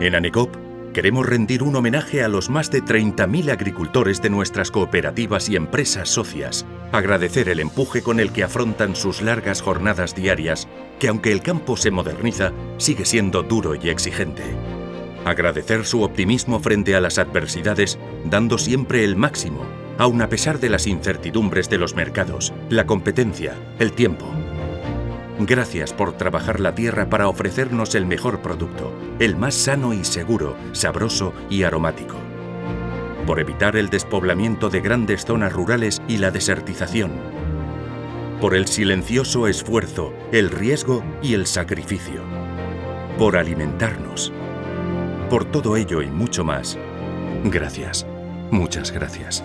En ANECOP queremos rendir un homenaje a los más de 30.000 agricultores de nuestras cooperativas y empresas socias, agradecer el empuje con el que afrontan sus largas jornadas diarias, que aunque el campo se moderniza, sigue siendo duro y exigente. Agradecer su optimismo frente a las adversidades, dando siempre el máximo, aun a pesar de las incertidumbres de los mercados, la competencia, el tiempo. Gracias por trabajar la tierra para ofrecernos el mejor producto, el más sano y seguro, sabroso y aromático. Por evitar el despoblamiento de grandes zonas rurales y la desertización. Por el silencioso esfuerzo, el riesgo y el sacrificio. Por alimentarnos. Por todo ello y mucho más. Gracias. Muchas gracias.